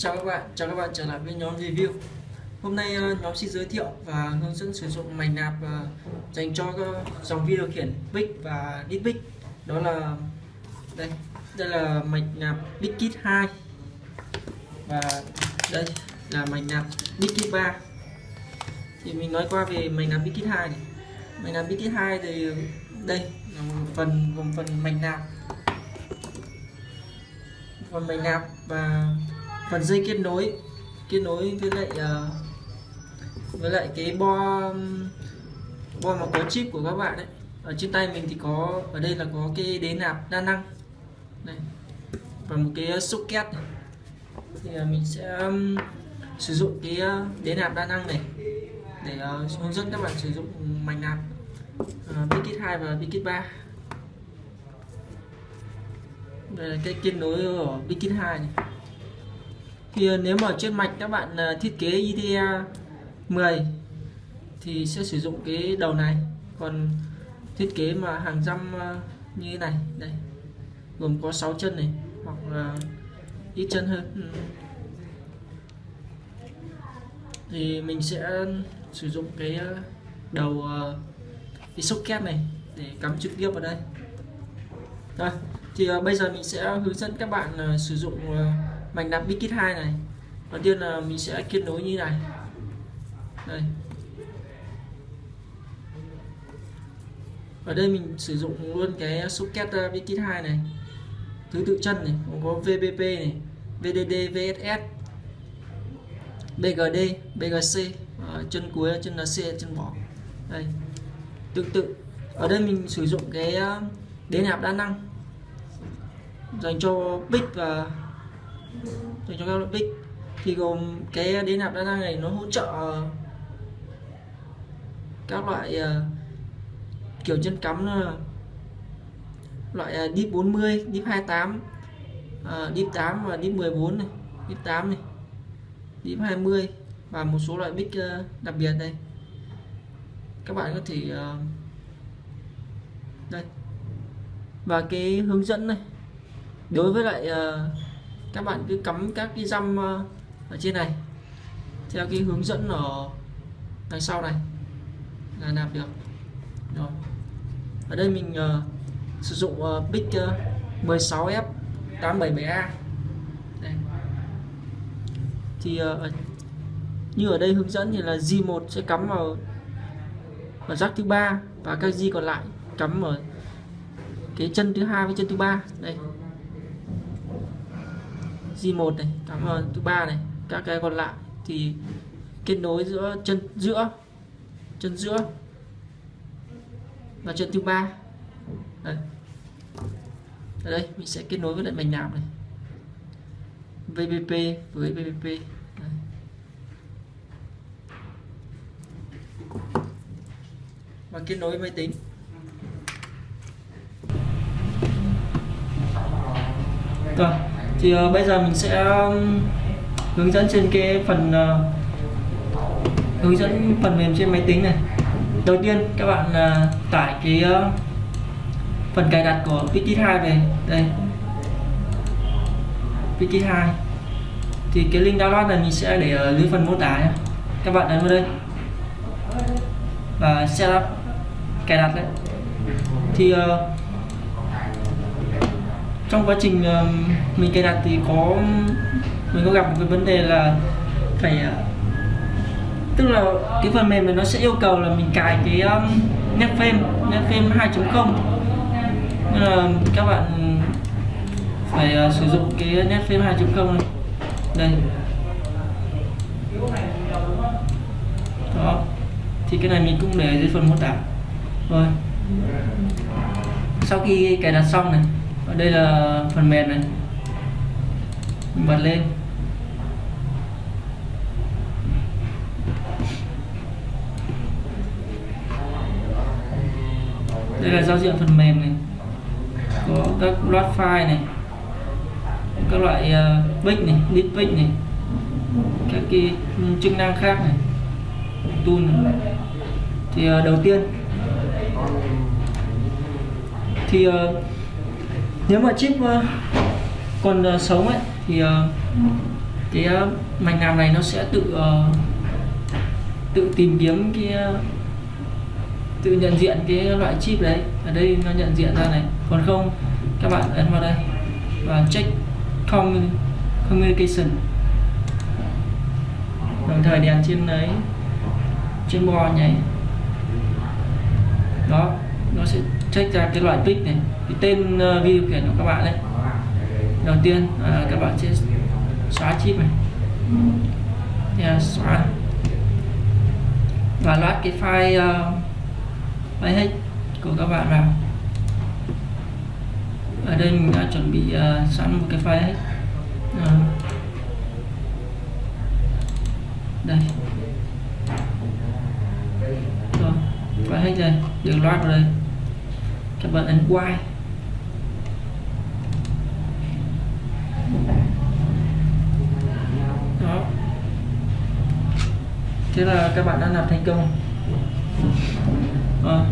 Chào các bạn, chào các bạn trở lại với nhóm review. Hôm nay ờ, nhóm xin giới thiệu và hướng dẫn sử dụng mảnh nạp ờ, dành cho dòng video điều khiển Big và Ditvic Đó là đây, đây là mảnh nạp Bigkit 2 Và đây là mảnh nạp Bigkit 3 Thì mình nói qua về mảnh nạp Bigkit 2 này. Mảnh nạp Bigkit 2 thì đây là một phần gồm phần mảnh nạp. Phần mảnh nạp và phần dây kết nối kết nối với lại uh, với lại cái bo bo mà có chip của các bạn đấy ở trên tay mình thì có ở đây là có cái đế nạp đa năng. Đây. Và một cái socket này. thì uh, mình sẽ um, sử dụng cái ờ, đế nạp đa năng này để uh, hướng dẫn các bạn sử dụng mảnh nạp uh, Bikit 2 và Bikit 3 đây là cái kết nối của Bikit 2 này thì nếu mà trên mạch các bạn à, thiết kế IDE 10 thì sẽ sử dụng cái đầu này. Còn thiết kế mà hàng răm à, như thế này, đây, gồm có 6 chân này, hoặc là ít chân hơn. Ừ. thì mình sẽ sử dụng cái à, đầu đầu cái socket này để cắm trực tiếp vào đây. Rồi, thì bây giờ mình sẽ hướng dẫn các bạn sử dụng mạch nạp Bikit 2 này. Đầu tiên là mình sẽ kết nối như này. Đây. Ở đây mình sử dụng luôn cái socket uh, Bikit 2 này. Thứ tự chân này cũng có VBP này VDD VSS BGD BGC ở ờ, chân cuối chân là C chân bỏ. Đây. Tương tự. Ở đây mình sử dụng cái uh, đế nạp đa năng dành cho bích và dành cho các loại bích thì gồm cái đế nạp đa năng này nó hỗ trợ ờ, các loại uh, kiểu chân cắm là loại uh, deep 40, dip 28, uh, deep 8 và dip 14 này, dip 8 này, dip 20 và một số loại bích uh, đặc biệt đây. Các bạn có thể uh, đây. Và cái hướng dẫn này đối với lại uh, các bạn cứ cắm các cái răm ờ, ở trên này. Theo cái hướng dẫn ở đằng sau này. Là nạp được. Rồi. Ở đây mình uh, sử dụng uh, big uh, 16F 877A đây. thì uh, như ở đây hướng dẫn thì là G1 sẽ cắm vào ở rắc thứ ba và các G còn lại cắm ở cái chân thứ hai với chân thứ ba. Đây. G1 này cảm ơn thứ ba này, các cái còn lại thì kết nối giữa chân giữa chân giữa và chân thứ ba. Đây. ở đây mình sẽ kết nối với lại mạch nạp này. VBP với VBP đây. và kết nối với máy tính. Rồi thì uh, bây giờ mình sẽ um, hướng dẫn trên cái phần uh, hướng dẫn phần mềm trên máy tính này. Đầu tiên các bạn uh, tải cái uh, phần cài đặt của Pikit 2 về. Đây. Pikit 2 thì cái link download này mình sẽ để ở dưới phần mô tả nhé. Các bạn ấn vào đây. Và setup cài đặt đấy. Thì uh, trong quá trình ờ, mình cài đặt thì có mình có gặp một cái vấn đề là phải ờ, tức là cái phần mềm này nó sẽ yêu cầu là mình cài cái um, Netflame Netflame 2.0 nên là các bạn phải uh, sử dụng cái Netflame 2.0 này. Đây. Đó. Thì cái này mình cũng để dưới phần mô tả. Rồi. Sau khi cài đặt xong này đây là phần mềm này. Mình bật lên. Đây là giao diện phần mềm này. Có các loạt file này. Các loại ờ, uh, pick này list pick này. Các cái chức năng khác này. Tool này. thì uh, đầu tiên. Thì uh, nếu mà chip uh, còn uh, sống ấy thì uh, cái uh, mạch làm này nó sẽ tự uh, tự tìm kiếm cái uh, tự nhận diện cái loại chip đấy. Ở đây nó nhận diện ra này. Còn không các bạn ấn vào đây và check communication. Đồng thời đèn trên đấy trên bo nhảy đó nó sẽ check ra cái loại pic này. Cái tên ờ, uh, vi điều khiển của các bạn đấy đầu tiên à, các bạn sẽ xóa chip này. Yeah, ờ, xóa. Và loát cái file uh, file hết của các bạn vào. Ở đây mình đã chuẩn bị uh, sẵn một cái file hết uh, đây. Rồi file hết rồi được loát vào đây các bạn ấn Y đó. Thế là các bạn đã làm thành công. À,